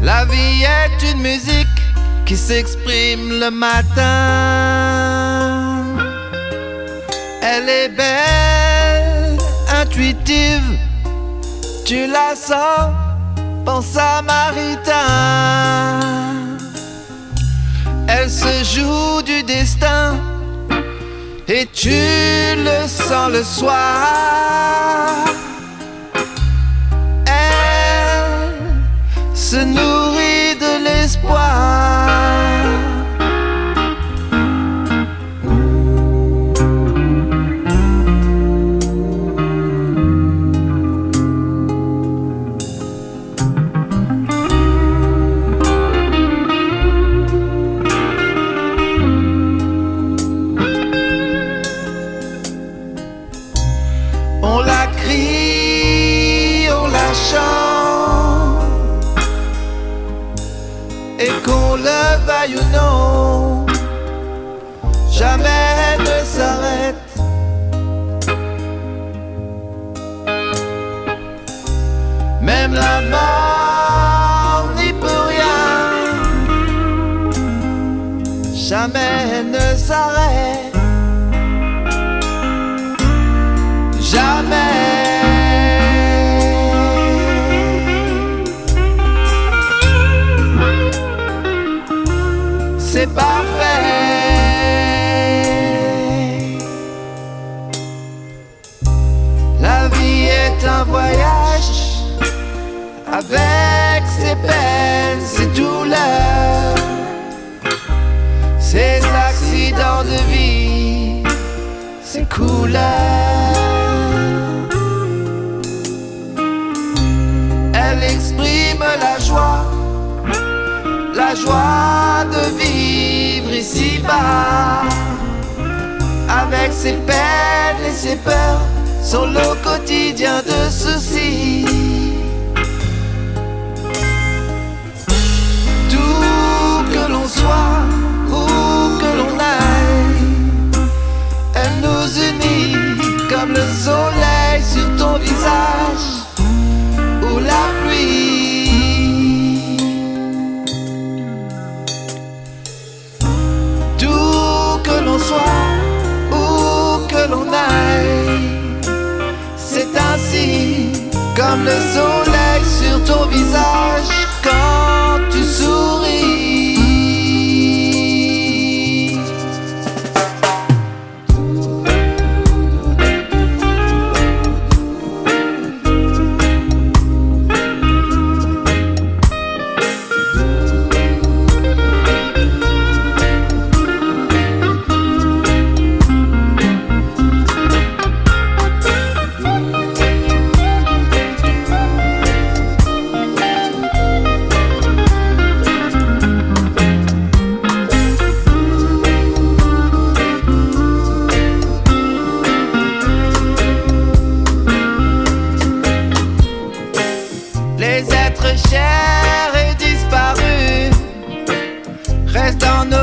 La vie est une musique qui s'exprime le matin. Elle est belle, intuitive, tu la sens, pense à Maritain. Elle se joue du destin et tu le sens le soir. Se nourrit de l'espoir. Jamais ne s'arrête. Même la mort n'y peut rien, jamais ne s'arrête. Jamais. Avec ses peines, ses douleurs, ses accidents de vie, ses couleurs. Elle exprime la joie, la joie de vivre ici-bas Avec ses peines et ses peurs Son lot quotidien de soucis comme le soleil sur ton visage Ou la pluie où que l'on aille. C'est ainsi comme le soleil les êtres aimés laissent à jamais